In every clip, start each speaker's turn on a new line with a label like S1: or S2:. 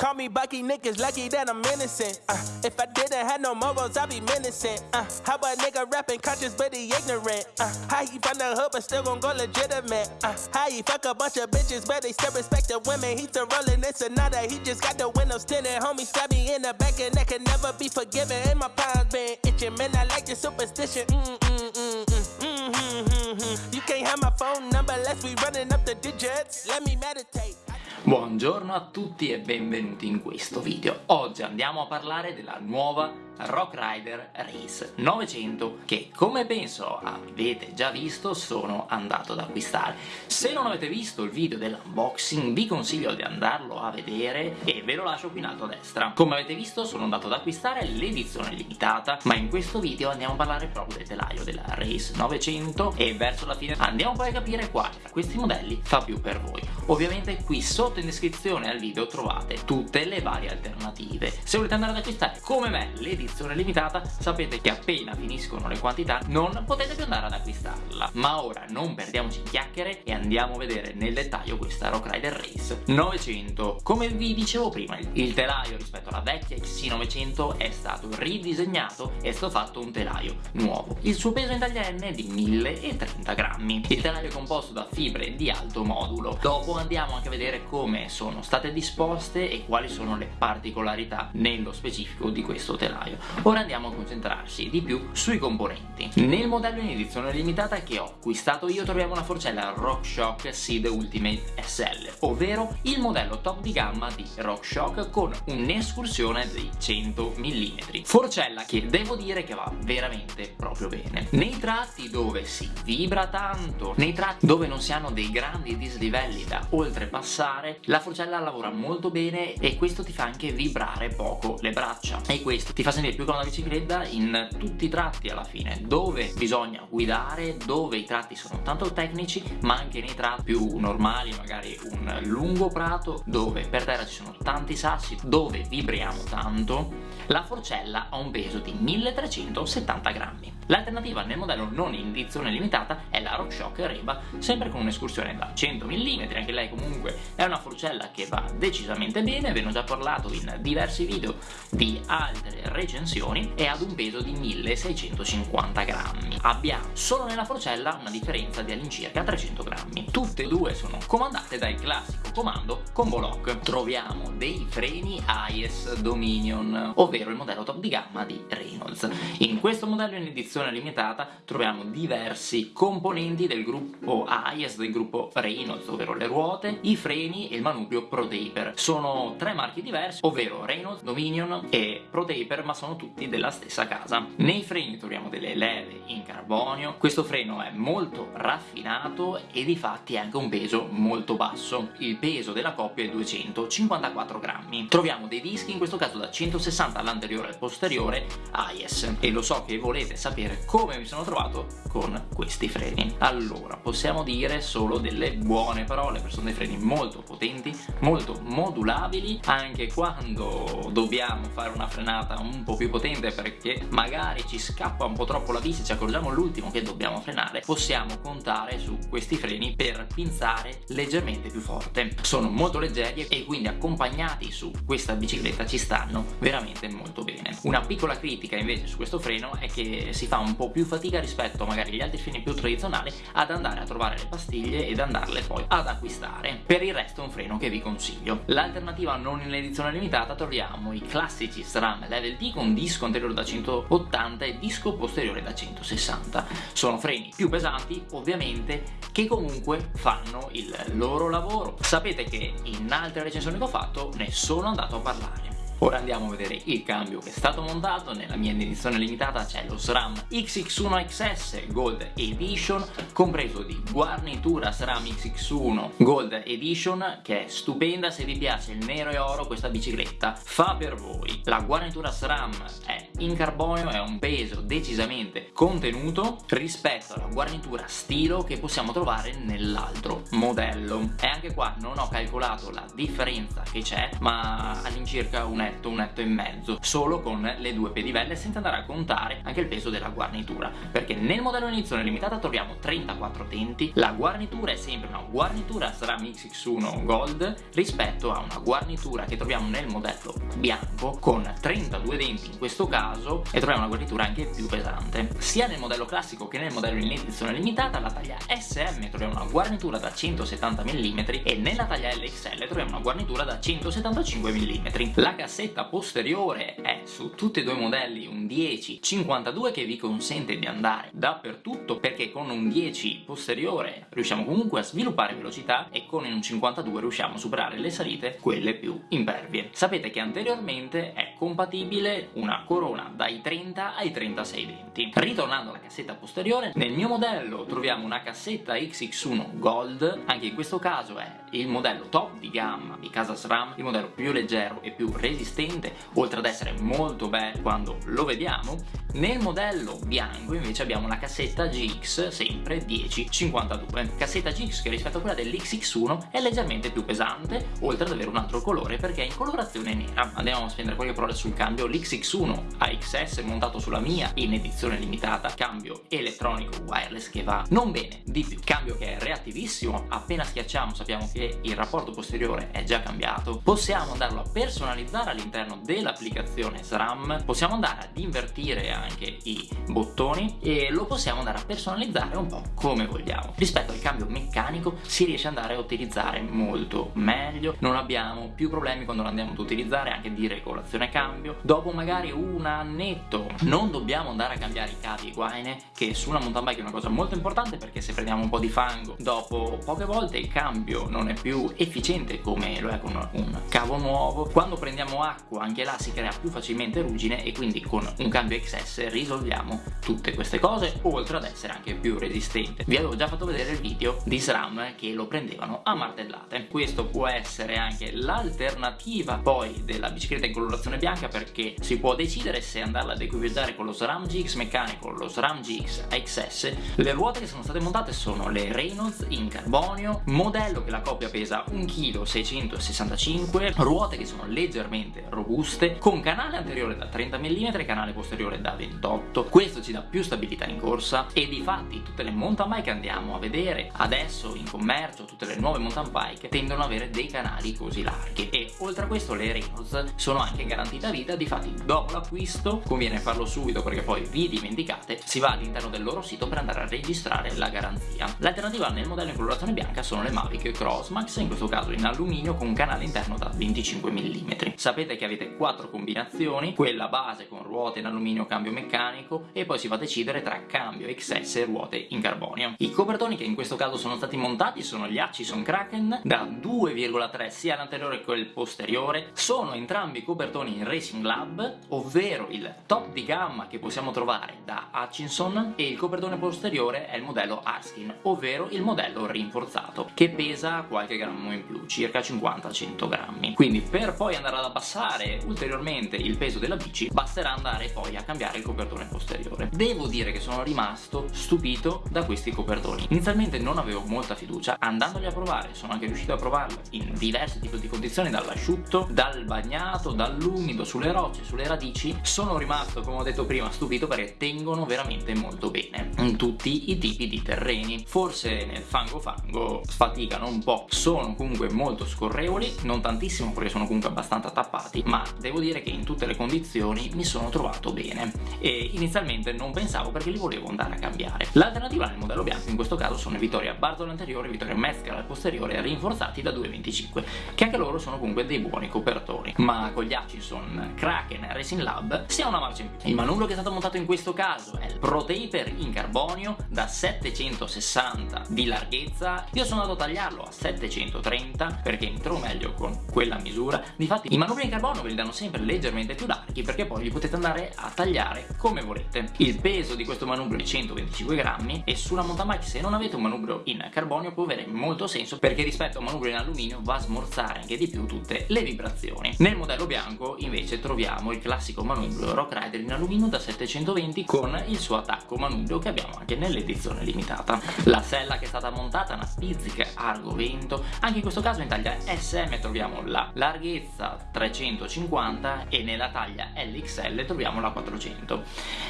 S1: Call me Bucky, niggas lucky that I'm innocent. Uh, if I didn't have no morals, I'd be menacing. Uh, how a nigga rapping conscious but he ignorant? Uh, how he from the hood but still gon' go legitimate? Uh, how he fuck a bunch of bitches but they still respect the women? He still rolling this another. He just got the windows tinted. Homie stab me in the back and that can never be forgiven. And my palms been itching, man. I like your superstition. Mm mm mm mm mm mm mm mm. You can't have my phone number unless we running up the digits. Let me meditate.
S2: Buongiorno a tutti e benvenuti in questo video. Oggi andiamo a parlare della nuova Rock Rider Race 900 che come penso avete già visto sono andato ad acquistare. Se non avete visto il video dell'unboxing vi consiglio di andarlo a vedere e ve lo lascio qui in alto a destra. Come avete visto sono andato ad acquistare l'edizione limitata ma in questo video andiamo a parlare proprio del telaio della Race 900 e verso la fine andiamo poi a capire quale tra questi modelli fa più per voi. Ovviamente qui sotto in descrizione al video trovate tutte le varie alternative. Se volete andare ad acquistare come me l'edizione edizione limitata sapete che appena finiscono le quantità non potete più andare ad acquistarla. Ma ora non perdiamoci in chiacchiere e andiamo a vedere nel dettaglio questa Rock Rider Race 900 come vi dicevo prima il telaio rispetto alla vecchia XC900 è stato ridisegnato e è stato fatto un telaio nuovo. Il suo peso in taglia N è di 1030 grammi. Il telaio è composto da fibre di alto modulo. Dopo andiamo anche a vedere come sono state disposte e quali sono le particolarità nello specifico di questo telaio Ora andiamo a concentrarci di più sui componenti. Nel modello in edizione limitata che ho acquistato io troviamo una forcella RockShox Seed Ultimate SL, ovvero il modello top di gamma di RockShox con un'escursione di 100 mm. Forcella che devo dire che va veramente proprio bene. Nei tratti dove si vibra tanto, nei tratti dove non si hanno dei grandi dislivelli da oltrepassare, la forcella lavora molto bene e questo ti fa anche vibrare poco le braccia. E questo ti fa sentire più con la bicicletta in tutti i tratti alla fine dove bisogna guidare dove i tratti sono tanto tecnici ma anche nei tratti più normali magari un lungo prato dove per terra ci sono tanti sassi dove vibriamo tanto la forcella ha un peso di 1370 grammi l'alternativa nel modello non in edizione limitata è la RockShox Reba sempre con un'escursione da 100 mm anche lei comunque è una forcella che va decisamente bene ve ne ho già parlato in diversi video di altre recensioni e ad un peso di 1650 grammi. Abbiamo solo nella forcella una differenza di all'incirca 300 grammi. Tutte e due sono comandate dal classico comando combo lock. Troviamo dei freni AIS Dominion, ovvero il modello top di gamma di Reynolds. In questo modello in edizione limitata troviamo diversi componenti del gruppo AIS del gruppo Reynolds, ovvero le ruote, i freni e il manubrio ProTaper. Sono tre marchi diversi, ovvero Reynolds, Dominion e ProTaper, ma sono tutti della stessa casa. Nei freni troviamo delle leve in carbonio, questo freno è molto raffinato e di fatti ha anche un peso molto basso. Il peso della coppia è 254 grammi. Troviamo dei dischi, in questo caso da 160 all'anteriore e al posteriore, AIS. E lo so che volete sapere come mi sono trovato con questi freni. Allora, possiamo dire solo delle buone parole, perché sono dei freni molto potenti, molto modulabili, anche quando dobbiamo fare una frenata un po' più potente perché magari ci scappa un po' troppo la e ci accorgiamo all'ultimo che dobbiamo frenare possiamo contare su questi freni per pinzare leggermente più forte. Sono molto leggeri e quindi accompagnati su questa bicicletta ci stanno veramente molto bene. Una piccola critica invece su questo freno è che si fa un po' più fatica rispetto magari agli altri freni più tradizionali ad andare a trovare le pastiglie ed andarle poi ad acquistare. Per il resto è un freno che vi consiglio. L'alternativa non in edizione limitata troviamo i classici SRAM Level D con disco anteriore da 180 e disco posteriore da 160 sono freni più pesanti ovviamente che comunque fanno il loro lavoro. Sapete che in altre recensioni che ho fatto ne sono andato a parlare Ora andiamo a vedere il cambio che è stato montato, nella mia edizione limitata c'è lo SRAM XX1 XS Gold Edition compreso di guarnitura SRAM XX1 Gold Edition che è stupenda. Se vi piace il nero e oro questa bicicletta fa per voi. La guarnitura SRAM è in carbonio è un peso decisamente contenuto rispetto alla guarnitura stilo che possiamo trovare nell'altro modello. E anche qua non ho calcolato la differenza che c'è ma all'incirca un etto, un etto e mezzo, solo con le due pedivelle senza andare a contare anche il peso della guarnitura, perché nel modello in edizione limitata troviamo 34 denti, la guarnitura è sempre una guarnitura SRAM XX1 Gold rispetto a una guarnitura che troviamo nel modello bianco con 32 denti in questo caso e troviamo una guarnitura anche più pesante. Sia nel modello classico che nel modello in edizione limitata la taglia SM troviamo una guarnitura da 170 mm e nella taglia LXL troviamo una guarnitura da 175 mm. La cassetta posteriore è su tutti e due i modelli un 10-52 che vi consente di andare dappertutto perché con un 10 posteriore riusciamo comunque a sviluppare velocità e con un 52 riusciamo a superare le salite, quelle più impervie. Sapete che anteriormente è compatibile una corona dai 30 ai 36 denti. Ritornando alla cassetta posteriore, nel mio modello troviamo una cassetta XX1 Gold, anche in questo caso è? Il modello top di gamma di casa SRAM, il modello più leggero e più resistente, oltre ad essere molto bello quando lo vediamo, nel modello bianco invece abbiamo la cassetta GX sempre 1052, cassetta GX che rispetto a quella dell'XX1 è leggermente più pesante, oltre ad avere un altro colore perché è in colorazione nera. Andiamo a spendere qualche parola sul cambio, l'XX1 AXS montato sulla mia in edizione limitata, cambio elettronico wireless che va non bene. Di più, cambio che è reattivissimo, appena schiacciamo sappiamo che il rapporto posteriore è già cambiato, possiamo andarlo a personalizzare all'interno dell'applicazione SRAM, possiamo andare ad invertire anche i bottoni e lo possiamo andare a personalizzare un po' come vogliamo. Rispetto al cambio meccanico si riesce ad andare a utilizzare molto meglio, non abbiamo più problemi quando lo andiamo ad utilizzare anche di regolazione cambio. Dopo magari un annetto non dobbiamo andare a cambiare i cavi e guaine che su una mountain bike è una cosa molto importante perché se prendiamo un po' di fango dopo poche volte il cambio non è più efficiente come lo è con un cavo nuovo. Quando prendiamo acqua anche là si crea più facilmente ruggine e quindi con un cambio XS risolviamo tutte queste cose oltre ad essere anche più resistente. Vi avevo già fatto vedere il video di SRAM che lo prendevano a martellate. Questo può essere anche l'alternativa poi della bicicletta in colorazione bianca perché si può decidere se andarla ad equipaggiare con lo SRAM GX meccanico o lo SRAM GX XS le ruote che sono state montate sono le Reynolds in carbonio modello che la coppia pesa 1,665 kg ruote che sono leggermente robuste con canale anteriore da 30 mm e canale posteriore da 28 questo ci dà più stabilità in corsa e di fatti tutte le mountain bike che andiamo a vedere adesso in commercio tutte le nuove mountain bike tendono ad avere dei canali così larghi. E oltre a questo le Reynolds sono anche garantite a vita difatti dopo l'acquisto conviene farlo subito perché poi vi dimenticate si va all'interno del loro sito per andare a registrare la garanzia. L'alternativa nel modello in colorazione bianca sono le Mavic Crossmax in questo caso in alluminio con un canale interno da 25 mm sapete che avete quattro combinazioni quella base con ruote in alluminio cambio meccanico e poi si va a decidere tra cambio XS e ruote in carbonio. I copertoni che in questo caso sono stati montati sono gli Hutchison Kraken da 2,3 sia l'anteriore che il posteriore, sono entrambi copertoni in Racing Lab, ovvero il top di gamma che possiamo trovare da Hutchinson e il copertone posteriore è il modello Arskin, ovvero il modello rinforzato, che pesa qualche grammo in più, circa 50-100 grammi. Quindi per poi andare ad abbassare ulteriormente il peso della bici basterà andare poi a cambiare il copertone posteriore. Devo dire che sono rimasto stupito da questi copertoni. Inizialmente non avevo molta fiducia, andandoli a provare sono anche riuscito a provarli in diversi tipi di condizioni, dall'asciutto, dal bagnato, dall'umido, sulle rocce, sulle radici. Sono rimasto, come ho detto prima, stupito perché tengono veramente molto bene in tutti i tipi di terreni. Forse nel fango-fango sfaticano po', sono comunque molto scorrevoli, non tantissimo perché sono comunque abbastanza tappati, ma devo dire che in tutte le condizioni mi sono trovato bene e inizialmente non pensavo perché li volevo andare a cambiare. L'alternativa nel modello bianco in questo caso sono Vittoria Bartolo anteriore e Vittoria Mescal al posteriore rinforzati da 2,25 che anche loro sono comunque dei buoni copertori ma con gli Hutchinson Kraken Racing Lab si ha una marcia in più. Il manubrio che è stato montato in questo caso è il Pro Taper in carbonio da 760 di larghezza io sono andato a tagliarlo a 730 perché trovo meglio con quella misura difatti i manubri in carbonio ve li danno sempre leggermente più larghi perché poi li potete andare a tagliare come volete. Il peso di questo manubrio è 125 grammi e sulla mountain bike se non avete un manubrio in carbonio può avere molto senso perché rispetto a un manubrio in alluminio va a smorzare anche di più tutte le vibrazioni. Nel modello bianco invece troviamo il classico manubrio Rock Rider in alluminio da 720 con il suo attacco manubrio che abbiamo anche nell'edizione limitata. La sella che è stata montata è una Spizzic Argo Vento, anche in questo caso in taglia SM troviamo la larghezza 300 350 e nella taglia LXL troviamo la 400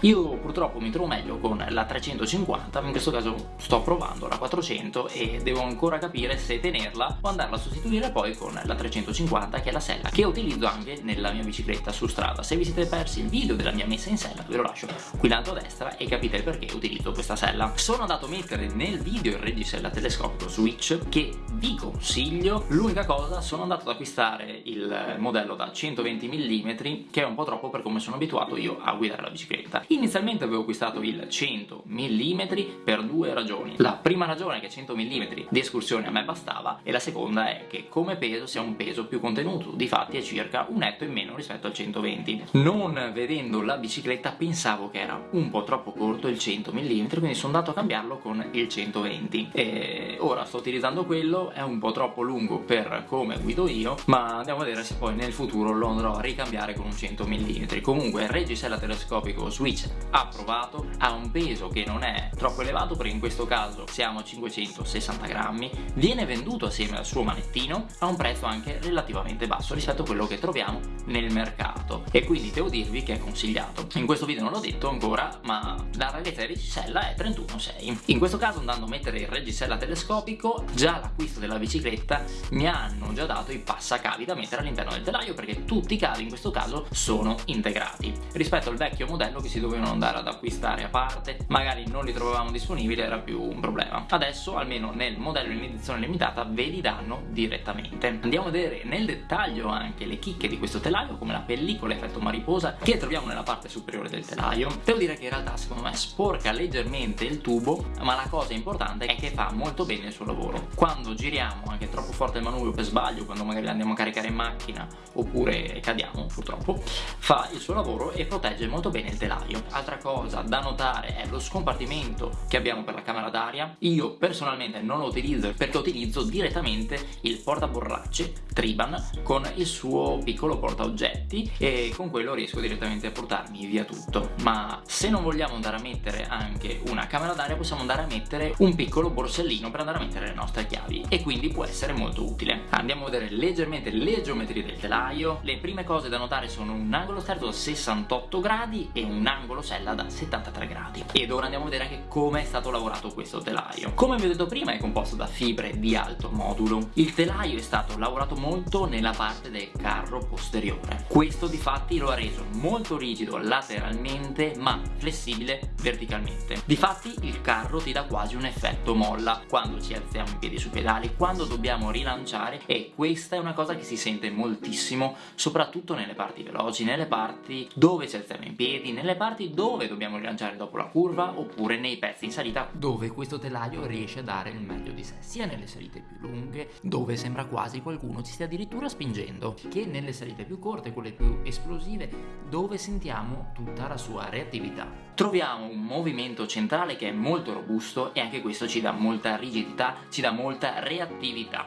S2: io purtroppo mi trovo meglio con la 350 in questo caso sto provando la 400 e devo ancora capire se tenerla o andarla a sostituire poi con la 350 che è la sella che utilizzo anche nella mia bicicletta su strada. Se vi siete persi il video della mia messa in sella ve lo lascio qui in alto a destra e capite perché utilizzo questa sella. Sono andato a mettere nel video il reggisella telescopico Switch che it vi consiglio l'unica cosa sono andato ad acquistare il modello da 120 mm che è un po' troppo per come sono abituato io a guidare la bicicletta. Inizialmente avevo acquistato il 100 mm per due ragioni. La prima ragione è che 100 mm di escursione a me bastava e la seconda è che come peso sia un peso più contenuto difatti è circa un netto in meno rispetto al 120 non vedendo la bicicletta pensavo che era un po' troppo corto il 100 mm quindi sono andato a cambiarlo con il 120 e ora sto utilizzando quello è un po' troppo lungo per come guido io ma andiamo a vedere se poi nel futuro lo andrò a ricambiare con un 100 mm comunque il reggisella telescopico Switch approvato ha un peso che non è troppo elevato perché in questo caso siamo a 560 grammi viene venduto assieme al suo manettino a un prezzo anche relativamente basso rispetto a quello che troviamo nel mercato. E quindi devo dirvi che è consigliato. In questo video non l'ho detto ancora ma la radiazione di reggisella è 31,6 in questo caso andando a mettere il reggisella telescopico già l'acquisto della bicicletta mi hanno già dato i passacavi da mettere all'interno del telaio perché tutti i cavi in questo caso sono integrati. Rispetto al vecchio modello che si dovevano andare ad acquistare a parte magari non li trovavamo disponibili era più un problema. Adesso almeno nel modello in edizione limitata ve li danno direttamente. Andiamo a vedere nel dettaglio anche le chicche di questo telaio come la pellicola effetto mariposa che troviamo nella parte superiore del telaio. Devo dire che in realtà secondo me sporca leggermente il tubo ma la cosa importante è che fa molto bene il suo lavoro. Quando giriamo anche troppo forte il manubrio per sbaglio quando magari andiamo a caricare in macchina oppure cadiamo purtroppo fa il suo lavoro e protegge molto bene il telaio. Altra cosa da notare è lo scompartimento che abbiamo per la camera d'aria. Io personalmente non lo utilizzo perché utilizzo direttamente il portaborracce Triban con il suo piccolo portaoggetti e con quello riesco direttamente a portarmi via tutto. Ma se non vogliamo andare a mettere anche una camera d'aria possiamo andare a mettere un piccolo borsellino per andare a mettere le nostre chiavi. E quindi può essere molto utile. Andiamo a vedere leggermente le geometrie del telaio. Le prime cose da notare sono un angolo sterzo da 68 gradi e un angolo sella da 73 gradi. Ed ora andiamo a vedere anche come è stato lavorato questo telaio. Come vi ho detto prima è composto da fibre di alto modulo. Il telaio è stato lavorato molto nella parte del carro posteriore. Questo di fatti lo ha reso molto rigido lateralmente ma flessibile verticalmente. Difatti il carro ti dà quasi un effetto molla quando ci alziamo in piedi sui pedali quando dobbiamo rilanciare e questa è una cosa che si sente moltissimo soprattutto nelle parti veloci nelle parti dove ci alziamo in piedi nelle parti dove dobbiamo rilanciare dopo la curva oppure nei pezzi in salita dove questo telaio riesce a dare il meglio di sé sia nelle salite più lunghe dove sembra quasi qualcuno ci stia addirittura spingendo che nelle salite più corte quelle più esplosive dove sentiamo tutta la sua reattività troviamo un movimento centrale che è molto robusto e anche questo ci dà molta rigidità, ci dà molta reattività.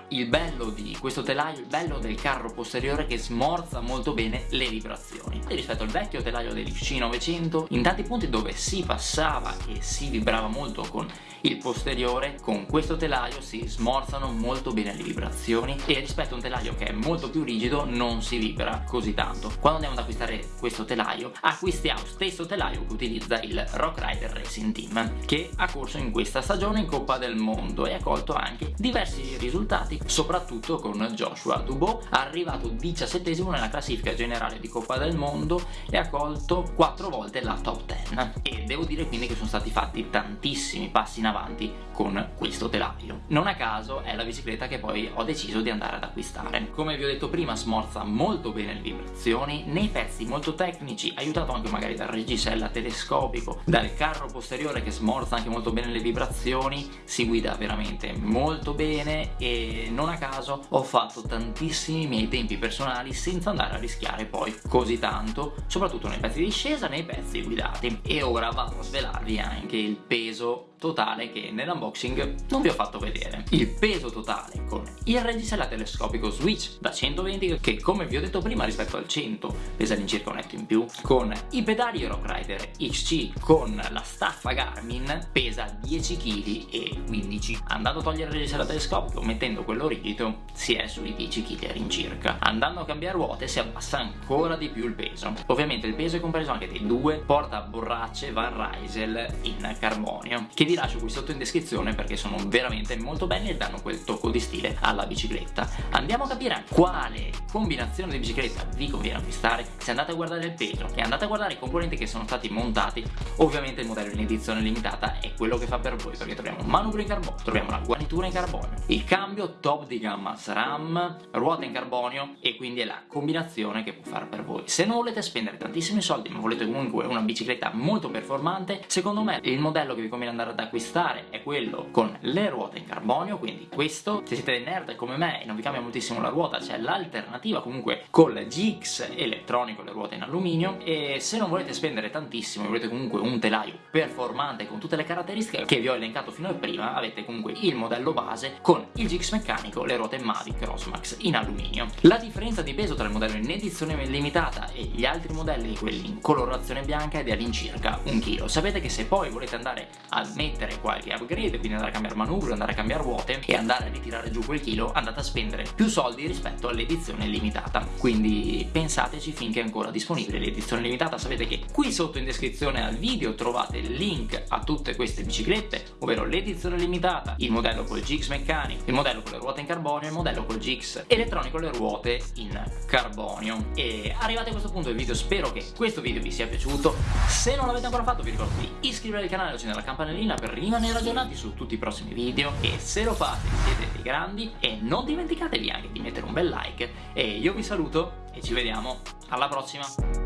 S2: Il bello di questo telaio, il bello del carro posteriore che smorza molto bene le vibrazioni. E rispetto al vecchio telaio del C900, in tanti punti dove si passava e si vibrava molto con il posteriore, con questo telaio si smorzano molto bene le vibrazioni e rispetto a un telaio che è molto più rigido non si vibra così tanto. Quando andiamo ad acquistare questo telaio, acquistiamo stesso telaio che utilizza il Rock Rider Racing Team che ha corso in questa stagione in Coppa del Mondo e ha colto anche diversi risultati soprattutto con Joshua Dubois arrivato 17 nella classifica generale di Coppa del Mondo e ha colto 4 volte la top 10 e devo dire quindi che sono stati fatti tantissimi passi in avanti con questo telaio. Non a caso è la bicicletta che poi ho deciso di andare ad acquistare. Come vi ho detto prima smorza molto bene le vibrazioni nei pezzi molto tecnici aiutato anche magari dal reggisella telescopico dal carro posteriore che smorza anche molto bene le vibrazioni si guida veramente molto bene e non a caso ho fatto tantissimi miei tempi personali senza andare a rischiare poi così tanto soprattutto nei pezzi di discesa nei pezzi guidati. E ora vado a svelarvi anche il peso totale che nell'unboxing non vi ho fatto vedere. Il peso totale con il reggisella telescopico Switch da 120 che come vi ho detto prima rispetto al 100 pesa all'incirca un netto in più con i pedali Rock Rider XC con la staffa Garmin pesa 10 kg e 15 andando a togliere il reggisella telescopico top mettendo quello rigido si è sui 10 kg all'incirca andando a cambiare ruote si abbassa ancora di più il peso. Ovviamente il peso è compreso anche dei due porta borracce Van Rysel in carbonio che vi lascio qui sotto in descrizione perché sono veramente molto belli e danno quel tocco di stile alla bicicletta. Andiamo a capire quale combinazione di bicicletta vi conviene acquistare. Se andate a guardare il peso e andate a guardare i componenti che sono stati montati ovviamente il modello in edizione limitata è quello che fa per voi perché troviamo manubrio in carbonio troviamo la guarnitura in carbonio il cambio top di gamma SRAM ruota in carbonio e quindi è la combinazione che può fare per voi. Se non volete spendere tantissimi soldi ma volete comunque una bicicletta molto performante secondo me il modello che vi conviene andare ad acquistare è quello con le ruote in carbonio quindi questo. Se siete nerd come me e non vi cambia moltissimo la ruota c'è l'alternativa comunque col GX elettronico le ruote in alluminio e se non volete spendere tantissimo e volete comunque un telaio performante con tutte le caratteristiche che vi ho elencato fino a prima avete comunque il modello base con il GX meccanico le ruote Mavic Crossmax in alluminio. La differenza di peso tra il modello in edizione limitata e gli altri modelli quelli in colorazione bianca è di all'incirca un chilo. Sapete che se poi volete andare a mettere qualche upgrade quindi andare a cambiare manubrio andare a cambiare ruote e andare a ritirare giù quel chilo andate a spendere più soldi rispetto all'edizione limitata. Quindi pensateci finché è ancora disponibile l'edizione limitata. Sapete che qui sotto in descrizione al video trovate il link a tutte queste biciclette ovvero l'edizione limitata il modello col GX meccanico il modello con le ruote in carbonio e il modello col GX elettronico le ruote in carbonio. E arrivati a questo punto del video spero che questo video vi sia piaciuto. Se non l'avete ancora fatto vi ricordo di iscrivervi al canale e accendere la campanellina per rimanere aggiornati su tutti i prossimi video. E se lo fate siete dei grandi. E non dimenticatevi anche di mettere un bel like. E io vi saluto e ci vediamo. Alla prossima